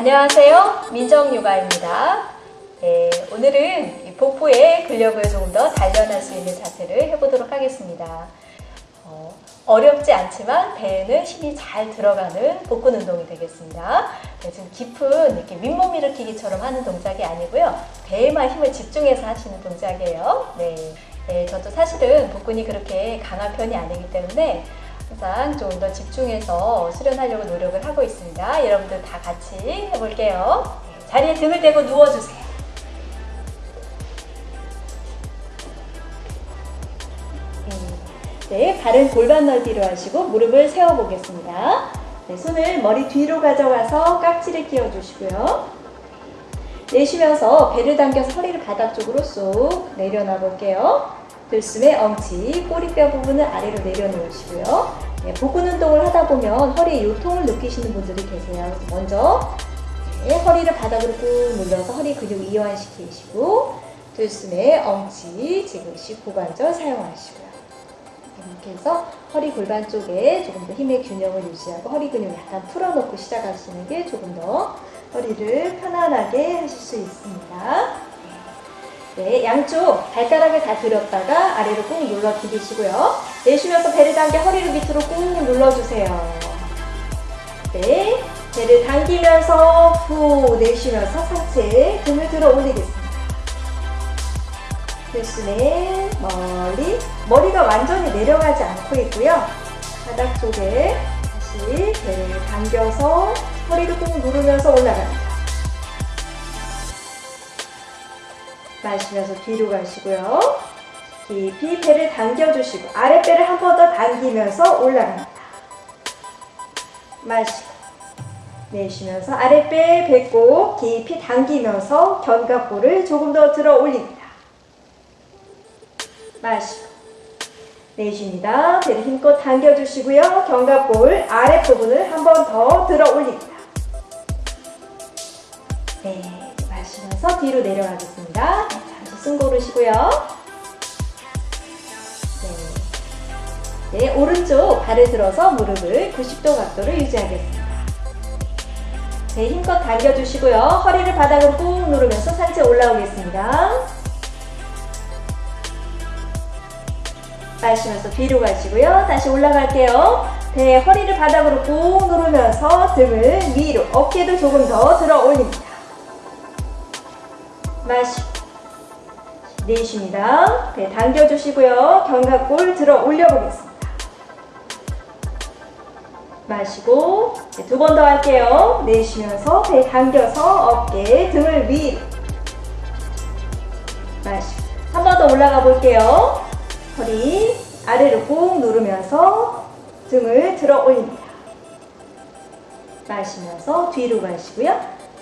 안녕하세요. 민정요가입니다. 네, 오늘은 복부의 근력을 조금 더 단련할 수 있는 자세를 해보도록 하겠습니다. 어, 어렵지 않지만 배에는 힘이 잘 들어가는 복근 운동이 되겠습니다. 네, 지금 깊은 이렇게 윗몸 일으키기처럼 하는 동작이 아니고요. 배에만 힘을 집중해서 하시는 동작이에요. 네, 네, 저도 사실은 복근이 그렇게 강한 편이 아니기 때문에 항상 좀 더 집중해서 수련하려고 노력을 하고 있습니다. 여러분들 다 같이 해볼게요. 네, 자리에 등을 대고 누워주세요. 네, 발은 골반 넓이로 하시고 무릎을 세워보겠습니다. 네, 손을 머리 뒤로 가져가서 깍지를 끼워주시고요. 내쉬면서 배를 당겨서 허리를 바닥 쪽으로 쏙 내려놔 볼게요. 들숨에 엉치, 꼬리뼈 부분을 아래로 내려놓으시고요. 네, 복근 운동을 하다 보면 허리에 요통을 느끼시는 분들이 계세요. 먼저 네, 허리를 바닥으로 꾹 눌러서 허리 근육 이완시키시고 들숨에 엉치, 지그시 고관절 사용하시고요. 이렇게 해서 허리 골반 쪽에 조금 더 힘의 균형을 유지하고 허리 근육 약간 풀어놓고 시작하시는 게 조금 더 허리를 편안하게 하실 수 있습니다. 네, 양쪽 발가락을 다 들었다가 아래로 꾹 눌러 디디시고요. 내쉬면서 배를 당겨 허리를 밑으로 꾹 눌러주세요. 네, 배를 당기면서 후 내쉬면서 상체 등을 들어 올리겠습니다. 들숨에 멀리 머리가 완전히 내려가지 않고 있고요. 바닥 쪽에 다시 배를 당겨서 허리를 꾹 누르면서 올라갑니다. 마시면서 뒤로 가시고요. 깊이 배를 당겨주시고 아랫배를 한 번 더 당기면서 올라갑니다. 마시고 내쉬면서 아랫배 배꼽 깊이 당기면서 견갑골을 조금 더 들어 올립니다. 마시고 내쉽니다. 배를 힘껏 당겨주시고요. 견갑골 아랫부분을 한 번 더 들어 올립니다. 네, 마시면서 뒤로 내려가겠습니다. 숨 고르시고요. 네. 네, 오른쪽 발을 들어서 무릎을 90도 각도를 유지하겠습니다. 네, 힘껏 당겨주시고요. 허리를 바닥으로 꾹 누르면서 상체 올라오겠습니다. 마시면서 뒤로 가시고요. 다시 올라갈게요. 배 허리를 바닥으로 꾹 누르면서 등을 위로 어깨도 조금 더 들어 올립니다. 마시고 내쉽니다. 배 당겨주시고요. 견갑골 들어 올려보겠습니다. 마시고 두번 더 할게요. 내쉬면서 배 당겨서 어깨 등을 위로 마시고 한 번 더 올라가 볼게요. 허리 아래로 꾹 누르면서 등을 들어 올립니다. 마시면서 뒤로 가시고요.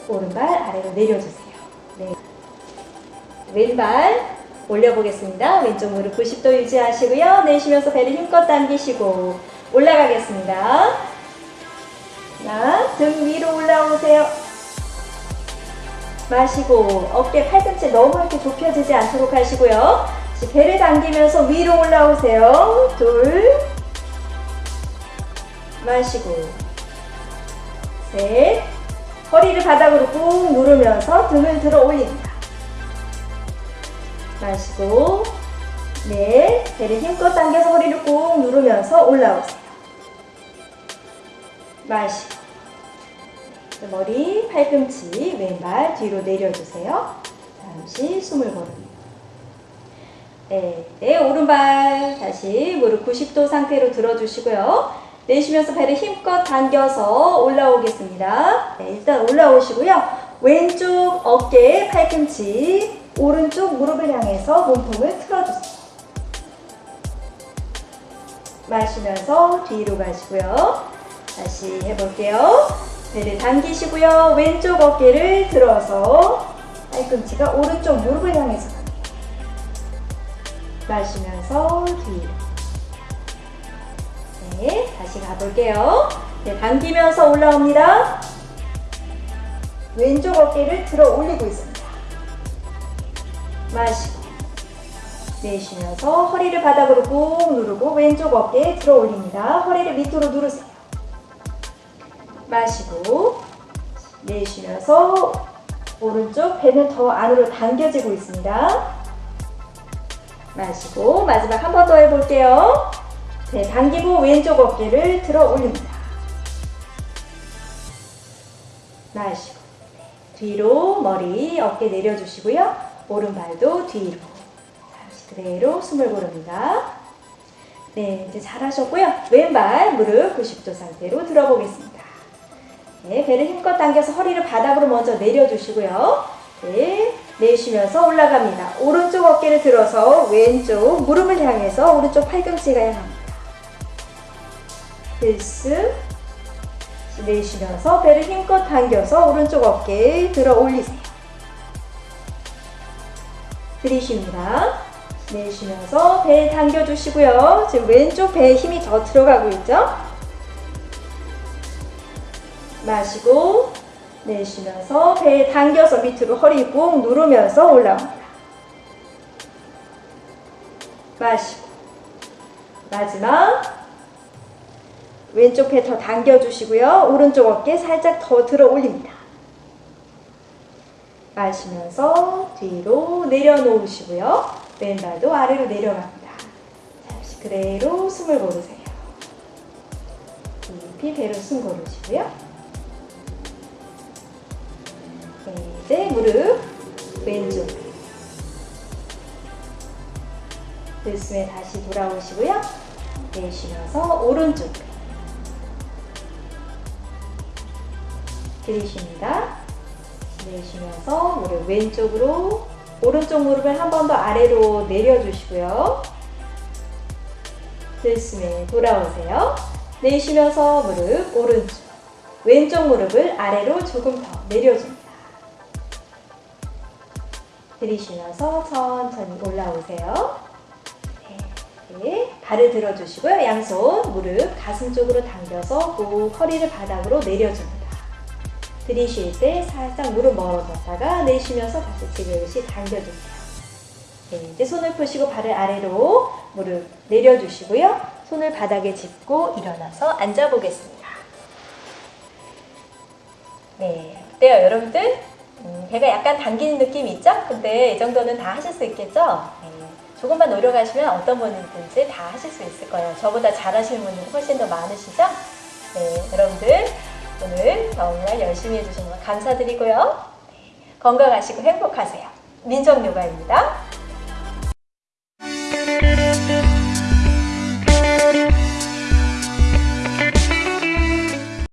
오른발 아래로 내려주세요. 네. 왼발 올려보겠습니다. 왼쪽 무릎 90도 유지하시고요. 내쉬면서 배를 힘껏 당기시고 올라가겠습니다. 자, 등 위로 올라오세요. 마시고 어깨 팔꿈치 너무 이렇게 좁혀지지 않도록 하시고요. 배를 당기면서 위로 올라오세요. 둘. 마시고. 셋. 허리를 바닥으로 꾹 누르면서 등을 들어 올립니다. 마시고. 넷. 배를 힘껏 당겨서 허리를 꾹 누르면서 올라오세요. 마시고. 머리, 팔꿈치, 왼발 뒤로 내려주세요. 잠시 숨을 고릅니다. 네, 네, 오른발 다시 무릎 90도 상태로 들어주시고요. 내쉬면서 배를 힘껏 당겨서 올라오겠습니다. 네, 일단 올라오시고요. 왼쪽 어깨, 팔꿈치, 오른쪽 무릎을 향해서 몸통을 틀어주세요. 마시면서 뒤로 가시고요. 다시 해볼게요. 배를 당기시고요. 왼쪽 어깨를 들어서 팔꿈치가 오른쪽 무릎을 향해서 마시면서 뒤로. 네, 다시 가볼게요. 네, 당기면서 올라옵니다. 왼쪽 어깨를 들어 올리고 있습니다. 마시고 내쉬면서 허리를 바닥으로 꾹 누르고 왼쪽 어깨 들어 올립니다. 허리를 밑으로 누르세요. 마시고 내쉬면서 오른쪽 배는 더 안으로 당겨지고 있습니다. 마시고 마지막 한 번 더 해볼게요. 네, 당기고 왼쪽 어깨를 들어 올립니다. 마시고 뒤로 머리 어깨 내려주시고요. 오른발도 뒤로 잠시 그대로 숨을 고릅니다. 네, 이제 잘하셨고요. 왼발 무릎 90도 상태로 들어보겠습니다. 네, 배를 힘껏 당겨서 허리를 바닥으로 먼저 내려주시고요. 네, 내쉬면서 올라갑니다. 오른쪽 어깨를 들어서 왼쪽 무릎을 향해서 오른쪽 팔꿈치가 향합니다. 필승. 내쉬면서 배를 힘껏 당겨서 오른쪽 어깨 들어 올리세요. 들이쉽니다. 내쉬면서 배 당겨주시고요. 지금 왼쪽 배에 힘이 더 들어가고 있죠? 마시고 내쉬면서 배 당겨서 밑으로 허리 꾹 누르면서 올라옵니다. 마시고 마지막 왼쪽 배 더 당겨주시고요. 오른쪽 어깨 살짝 더 들어 올립니다. 마시면서 뒤로 내려놓으시고요. 왼발도 아래로 내려갑니다. 잠시 그대로 숨을 고르세요. 깊이 배로 숨 고르시고요. 네, 이제 무릎 왼쪽 들숨에 다시 돌아오시고요. 내쉬면서 오른쪽 들이쉽니다. 내쉬면서 무릎 왼쪽으로 오른쪽 무릎을 한 번 더 아래로 내려주시고요. 들숨에 돌아오세요. 내쉬면서 무릎 오른쪽 왼쪽 무릎을 아래로 조금 더 내려줍니다. 들이쉬면서 천천히 올라오세요. 네, 발을 들어주시고요. 양손 무릎 가슴 쪽으로 당겨서 꼭 허리를 바닥으로 내려줍니다. 들이쉴 때 살짝 무릎 멀어졌다가 내쉬면서 다시 지그시 당겨주세요. 네, 이제 손을 푸시고 발을 아래로 무릎 내려주시고요. 손을 바닥에 짚고 일어나서 앉아보겠습니다. 네, 어때요 여러분들? 음, 배가 약간 당기는 느낌이 있죠? 근데 이 정도는 다 하실 수 있겠죠? 네, 조금만 노력하시면 어떤 분이든지 다 하실 수 있을 거예요. 저보다 잘하시는 분이 훨씬 더 많으시죠? 네, 여러분들 오늘 정말 열심히 해주셔서 감사드리고요. 네, 건강하시고 행복하세요. 민정요가입니다.